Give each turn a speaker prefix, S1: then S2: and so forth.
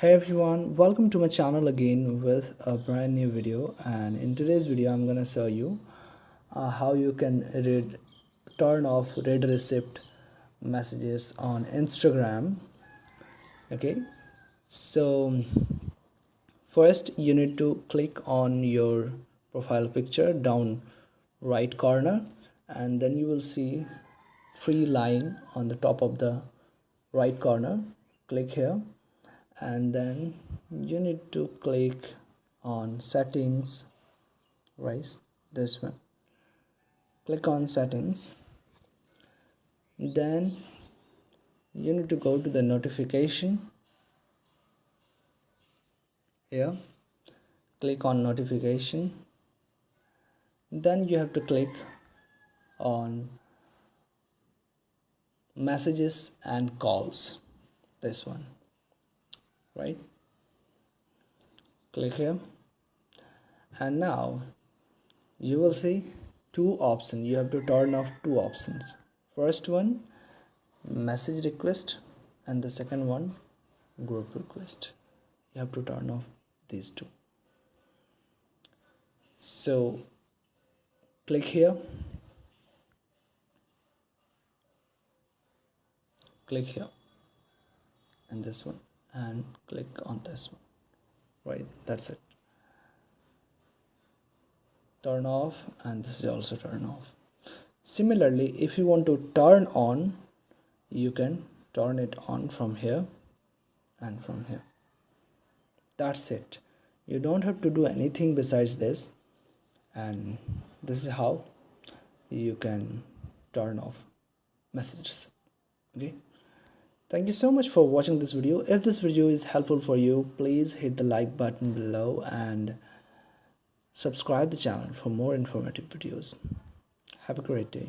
S1: hey everyone welcome to my channel again with a brand new video. And in today's video i'm gonna show you uh, how you can read turn off read receipt messages on instagram. Okay? So first you need to click on your profile picture down right corner. And then you will see three line on the top of the right corner. Click here and then you need to click on settings. Right this one. Click on settings. Then you need to go to the notification. Here click on notification. Then you have to click on messages and calls. This one right? Click here. And now you will see two options. You have to turn off two options. First one message request and the second one group request. You have to turn off these two. So click here. Click here. And this one and click on this one. Right that's it. Turn off and this is also turn off. Similarly if you want to turn on you can turn it on from here and from here. That's it. You don't have to do anything besides this and this is how you can turn off messages. Okay Thank you so much for watching this video. If this video is helpful for you, please hit the like button below and subscribe the channel for more informative videos. Have a great day.